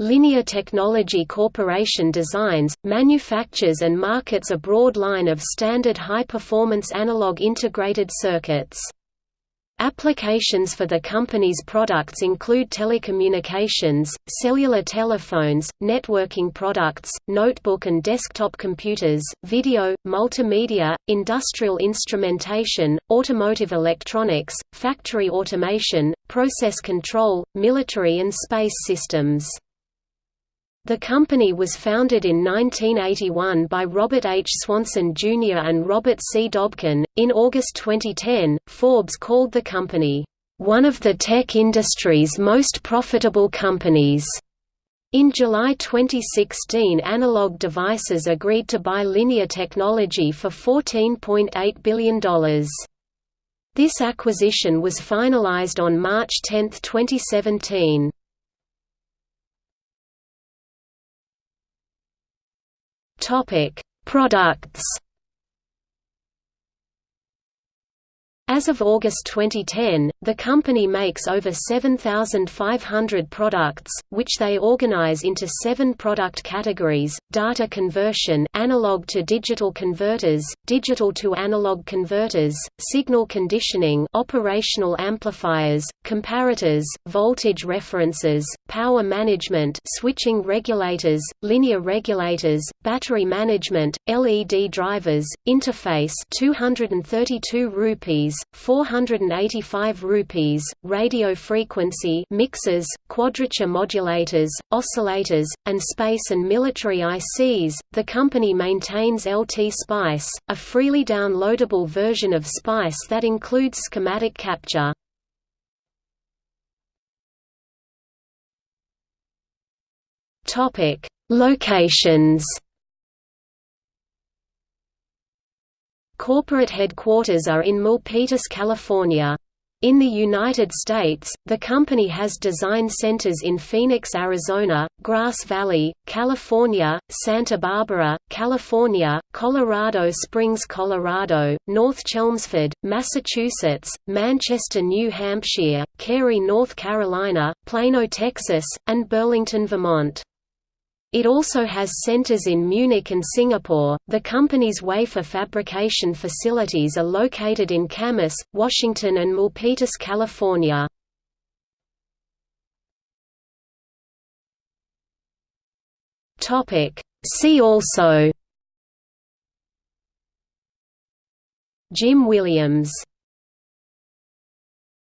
Linear Technology Corporation designs, manufactures and markets a broad line of standard high-performance analog integrated circuits. Applications for the company's products include telecommunications, cellular telephones, networking products, notebook and desktop computers, video, multimedia, industrial instrumentation, automotive electronics, factory automation, process control, military and space systems. The company was founded in 1981 by Robert H. Swanson Jr. and Robert C. Dobkin. In August 2010, Forbes called the company, one of the tech industry's most profitable companies. In July 2016 Analog Devices agreed to buy Linear Technology for $14.8 billion. This acquisition was finalized on March 10, 2017. Topic: Products. As of August 2010, the company makes over 7,500 products, which they organize into seven product categories, data conversion analog to digital converters, digital to analog converters, signal conditioning operational amplifiers, comparators, voltage references, power management switching regulators, linear regulators, battery management, LED drivers, interface 232 rupees 485 rupees, radio frequency mixers, quadrature modulators, oscillators, and space and military ICs. The company maintains LT Spice, a freely downloadable version of Spice that includes schematic capture. Topic: Locations Corporate headquarters are in Milpitas, California. In the United States, the company has design centers in Phoenix, Arizona, Grass Valley, California, Santa Barbara, California, Colorado Springs, Colorado, North Chelmsford, Massachusetts, Manchester, New Hampshire, Cary, North Carolina, Plano, Texas, and Burlington, Vermont. It also has centers in Munich and Singapore. The company's wafer fabrication facilities are located in Camas, Washington and Milpitas, California. Topic: See also Jim Williams